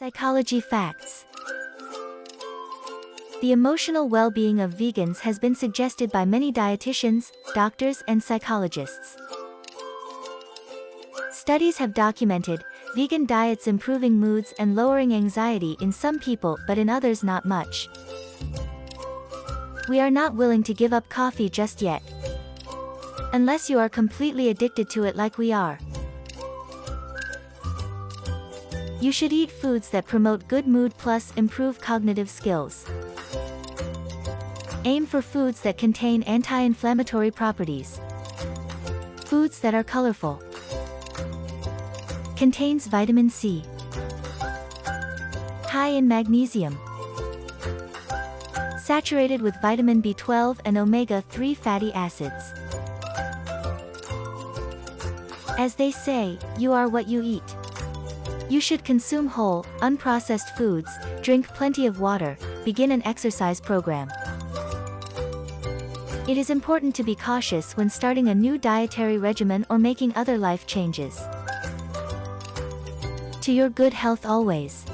Psychology Facts The emotional well-being of vegans has been suggested by many dietitians, doctors, and psychologists. Studies have documented vegan diets improving moods and lowering anxiety in some people but in others not much. We are not willing to give up coffee just yet. Unless you are completely addicted to it like we are. You should eat foods that promote good mood plus improve cognitive skills. Aim for foods that contain anti-inflammatory properties. Foods that are colorful. Contains vitamin C. High in magnesium. Saturated with vitamin B12 and omega-3 fatty acids. As they say, you are what you eat. You should consume whole, unprocessed foods, drink plenty of water, begin an exercise program. It is important to be cautious when starting a new dietary regimen or making other life changes. To your good health always.